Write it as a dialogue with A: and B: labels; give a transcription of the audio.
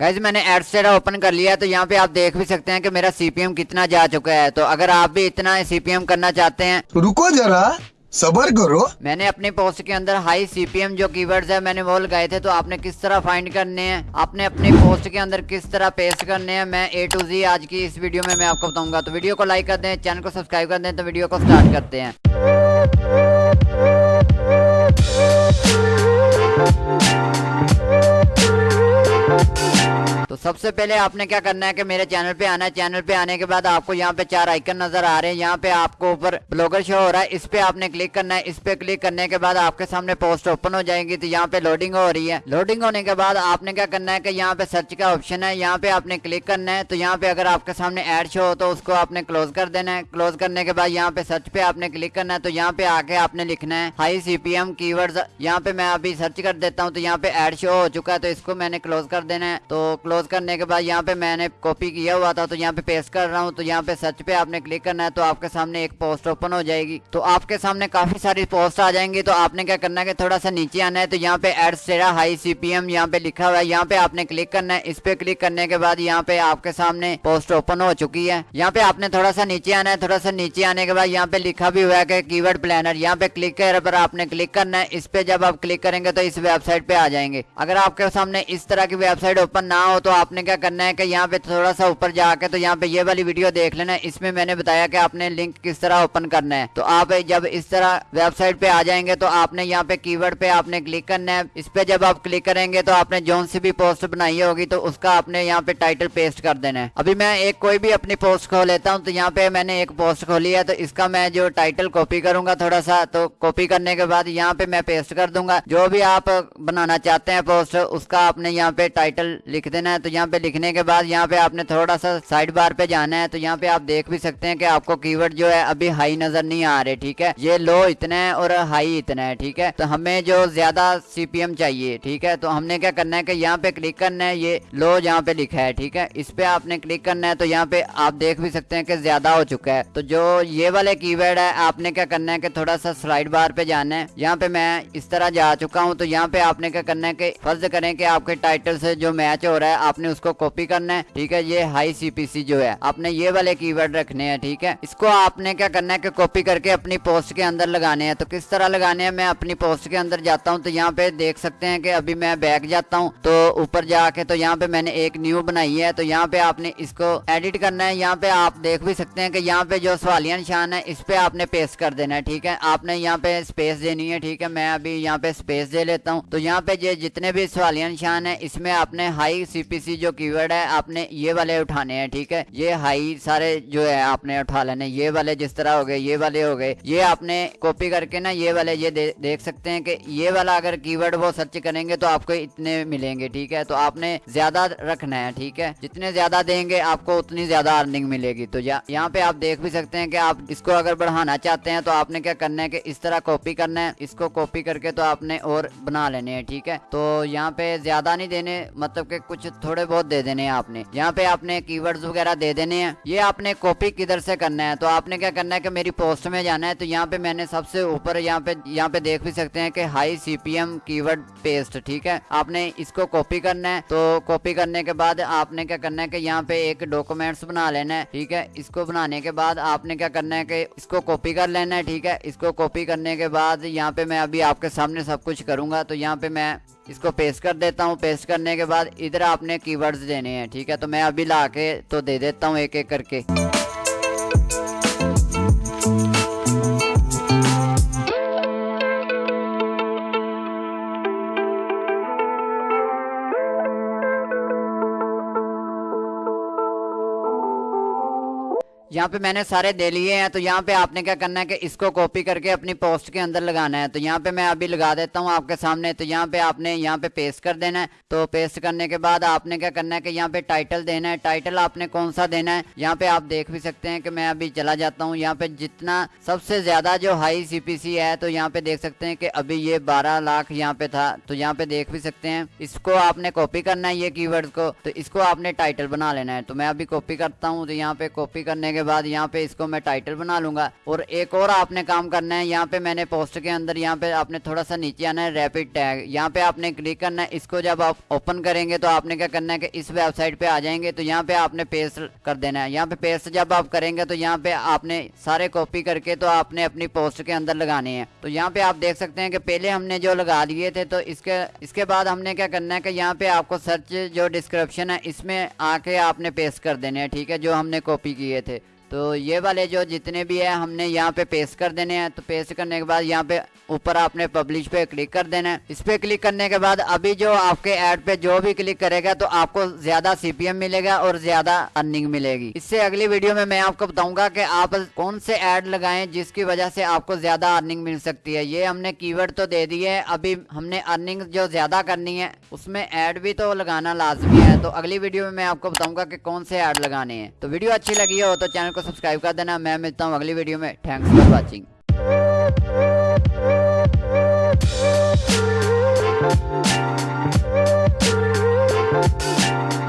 A: Guys मैंने Adsterra open कर लिया है तो यहाँ पे आप देख भी सकते हैं कि मेरा सीपीएम कितना जा चुका है। तो अगर आप भी इतना सीपीएम करना चाहते हैं
B: रुको जरा सबर करो।
A: मैंने अपनी पोस्ट के अंदर हाई सीपीएम जो कीवर्ड्स है मैंने वो लगाए थे तो आपने किस तरह फाइंड करने हैं? आपने अपनी पोस्ट के अंदर किस तरह पेस्ट करने हैं? मैं ए टू जी आज की इस वीडियो में मैं आपको बताऊँगा। तो वीडियो को लाइक कर दें चैनल को सब्सक्राइब कर दें तो वीडियो को स्टार्ट करते हैं। सबसे पहले आपने क्या करना है कि मेरे चैनल पे आना है चैनल पे आने के बाद आपको यहाँ पे चार आइकन नज़र आ रहे हैं यहाँ पे आपको ऊपर ब्लॉगर शो हो रहा है इस पे आपने क्लिक करना है इस पे क्लिक करने के बाद आपके सामने पोस्ट ओपन हो जाएगी तो यहाँ पे लोडिंग हो रही है लोडिंग होने के बाद आपने क्या करना है की यहाँ पे सर्च का ऑप्शन है यहाँ पे आपने क्लिक करना है तो यहाँ पे अगर आपके सामने एड शो हो तो उसको आपने क्लोज कर देना है क्लोज करने के बाद यहाँ पे सर्च पे आपने क्लिक करना है तो यहाँ पे आके आपने लिखना है हाई सीपीएम कीवर्ड्स यहाँ पे मैं अभी सर्च कर देता हूँ तो यहाँ पे एड शो हो चुका है तो इसको मैंने क्लोज कर देना है तो क्लोज करने के बाद यहाँ पे मैंने कॉपी किया हुआ था तो यहाँ पे पेस्ट कर रहा हूँ तो यहाँ पे सर्च पे आपने क्लिक करना है तो आपके सामने एक पोस्ट ओपन हो जाएगी तो आपके सामने काफ़ी सारी पोस्ट आ जाएँगी तो आपने क्या करना है कि थोड़ा सा नीचे आना है तो यहाँ पे एड सेरा हाई सीपीएम यहाँ पे लिखा हुआ है यहाँ पे आपने क्लिक करना है इस पे क्लिक करने के बाद यहाँ पे आपके सामने पोस्ट ओपन हो चुकी है यहाँ पे आपने थोड़ा सा नीचे आना है थोड़ा सा नीचे आने के बाद यहाँ पे लिखा भी हुआ है कि कीवर्ड प्लानर यहाँ पे क्लिक पर आपने क्लिक करना है इस पे जब आप क्लिक करेंगे तो इस वेबसाइट पे आ जाएँगे अगर आपके सामने इस तरह की वेबसाइट ओपन ना हो तो आपने क्या करना है कि यहाँ पे थोड़ा सा ऊपर जाके तो यहाँ पे ये वाली वीडियो देख लेना। इसमें मैंने बताया कि आपने लिंक किस तरह ओपन करना है। तो आप जब इस तरह वेबसाइट पे आ जाएँगे तो आपने यहाँ पे कीवर्ड पे आपने क्लिक करना है। इस पे जब आप क्लिक करेंगे तो आपने जोन सी भी पोस्ट बनाई होगी तो उसका आपने यहाँ पे टाइटल पेस्ट कर देना है। अभी मैं एक कोई भी अपनी पोस्ट खोल लेता हूँ तो यहाँ पे मैंने एक पोस्ट खोली है तो इसका मैं जो टाइटल कॉपी करूँगा थोड़ा सा तो कॉपी करने के बाद यहाँ पे मैं पेस्ट कर दूँगा। जो भी आप बनाना चाहते हैं पोस्ट उसका आपने यहाँ पे टाइटल लिख देना है। तो यहाँ पे लिखने के बाद यहाँ पे आपने थोड़ा सा साइड बार पे जाना है तो यहाँ पे आप देख भी सकते हैं कि आपको कीवर्ड जो है अभी हाई नज़र नहीं आ रहे, ठीक है? ये लो इतना है और हाई इतना है, ठीक है? तो हमें जो ज़्यादा सीपीएम चाहिए, ठीक है? तो हमने क्या करना है कि यहाँ पे क्लिक करना है, ये लो यहाँ पे लिखा है, ठीक है? इस पे आपने क्लिक करना है तो यहाँ पे आप देख भी सकते हैं कि ज़्यादा हो चुका है। तो जो ये वाले कीवर्ड है, आपने क्या करना है कि थोड़ा सा स्लाइड बार पे जाना है। यहाँ पे मैं इस तरह जा चुका हूँ तो यहाँ पे आपने क्या करना है कि फ़र्ज़ करें कि आपके टाइटल से जो मैच हो रहा है आपने उसको कॉपी करना है, ठीक है? ये हाई सीपीसी जो है, आपने ये वाले कीवर्ड रखने हैं, ठीक है? इसको आपने क्या करना है कि कॉपी करके अपनी पोस्ट के अंदर लगाने हैं। तो किस तरह लगाने हैं? मैं अपनी पोस्ट के अंदर जाता हूँ तो यहाँ पे देख सकते हैं कि अभी मैं बैक जाता हूँ तो ऊपर जाके तो यहाँ पे मैंने एक न्यू बनाई है तो यहाँ पे आपने इसको एडिट करना है। यहाँ पे आप देख भी सकते हैं कि यहाँ पे जो सवालिया निशान है, इस पे आपने पेस्ट कर देना है, ठीक है? आपने यहाँ पे स्पेस देनी है, ठीक है? मैं अभी यहाँ पे स्पेस दे लेता हूँ। तो यहाँ पे जितने भी सवालिया निशान है, इसमें आपने हाई सीपीसी जो कीवर्ड है आपने ये वाले उठाने हैं ठीक है? ये हाई सारे जो है आपने उठा लेने। ये वाले जिस तरह हो गए ये वाले हो गए। ये आपने कॉपी करके ना ये वाले ये दे, देख सकते हैं कि ये वाला अगर कीवर्ड वो सर्च करेंगे तो आपको इतने मिलेंगे ठीक है? तो आपने ज़्यादा रखना है ठीक है? जितने ज़्यादा देंगे आपको उतनी ज़्यादा अर्निंग मिलेगी। तो यहाँ पे आप देख भी सकते हैं कि आप इसको अगर बढ़ाना चाहते हैं तो आपने क्या करना है कि इस तरह कॉपी करना है। इसको कॉपी करके तो आपने और बना लेने हैं ठीक है? तो यहाँ पे ज़्यादा नहीं देने मतलब के कुछ थोड़े बहुत दे देने हैं आपने। यहाँ पे आपने कीवर्ड्स वगैरह दे देने हैं। ये आपने कॉपी किधर से करना है? तो आपने क्या करना है कि मेरी पोस्ट में जाना है तो यहाँ पे मैंने सबसे ऊपर यहाँ पे यहाँ पे देख भी सकते हैं कि हाई सीपीएम कीवर्ड पेस्ट ठीक है? आपने इसको कॉपी करना है तो कॉपी करने के बाद आपने क्या करना है कि यहाँ पे एक डॉक्यूमेंट्स बना लेना है, ठीक है? इसको बनाने के बाद आपने क्या करना है कि इसको कॉपी कर लेना है, ठीक है? इसको कॉपी करने के बाद यहाँ पे मैं अभी आपके सामने सब कुछ करूँगा तो यहाँ पे मैं इसको पेस्ट कर देता हूँ। पेस्ट करने के बाद इधर आपने कीवर्ड्स देने हैं, ठीक है? तो मैं अभी ला के तो दे देता हूँ एक एक करके। यहाँ पे मैंने सारे दे लिए हैं तो यहाँ पे आपने क्या करना है कि इसको कॉपी करके अपनी पोस्ट के अंदर लगाना है तो यहाँ पे मैं अभी लगा देता हूँ आपके सामने तो यहाँ पे आपने यहाँ पे पेस्ट कर देना है तो पेस्ट करने के बाद आपने क्या करना है कि यहाँ पे टाइटल देना है टाइटल आपने कौन सा देना है यहाँ पे आप देख भी सकते हैं कि मैं अभी चला जाता हूँ यहाँ पे जितना सबसे ज़्यादा जो हाई सीपीसी है तो यहाँ पे देख सकते हैं कि अभी ये बारह लाख यहाँ पे था तो यहाँ पे देख भी सकते हैं इसको आपने कॉपी करना है ये कीवर्ड को तो इसको आपने टाइटल बना लेना है तो मैं अभी कॉपी करता हूँ तो यहाँ पे कॉपी करने के बाद यहाँ पे इसको मैं टाइटल बना लूँगा। और एक और आपने काम करना है, यहाँ पे मैंने पोस्ट के अंदर यहाँ पे आपने थोड़ा सा नीचे आना है रैपिड टैग यहाँ पे आपने क्लिक करना है, इसको जब आप ओपन करेंगे तो आपने क्या करना है कि इस वेबसाइट पे आ जाएँगे तो यहाँ पे आपने पेस्ट कर देना है। यहाँ पे पेस्ट जब आप करेंगे तो यहाँ पे आपने सारे कॉपी करके तो आपने अपनी पोस्ट के अंदर लगाने हैं। तो यहाँ पे आप देख सकते हैं कि पहले हमने जो लगा दिए थे तो इसके इसके बाद हमने क्या करना है कि यहाँ पे आपको सर्च जो डिस्क्रिप्शन है, इसमें आके आपने पेस्ट कर देने हैं, ठीक है, जो हमने कॉपी किए थे। तो ये वाले जो जितने भी है, हमने यहाँ पे पेस्ट कर देने हैं। तो पेस्ट करने के बाद यहाँ पे ऊपर आपने पब्लिश पे क्लिक कर देना है। इस पे क्लिक करने के बाद अभी जो आपके ऐड पे जो भी क्लिक करेगा तो आपको ज़्यादा सीपीएम मिलेगा और ज़्यादा अर्निंग मिलेगी। इससे अगली वीडियो में मैं आपको बताऊँगा कि आप कौन से ऐड लगाएँ जिसकी वजह से आपको ज़्यादा अर्निंग मिल सकती है। ये हमने कीवर्ड तो दे दिए अभी हमने अर्निंग जो ज़्यादा करनी है उसमें ऐड भी तो लगाना लाजमी है तो अगली वीडियो में मैं आपको बताऊँगा कि कौन से ऐड लगाने हैं। तो वीडियो अच्छी लगी हो तो चैनल को सब्सक्राइब कर देना। मैं मिलता हूँ अगली वीडियो में। Thanks for watching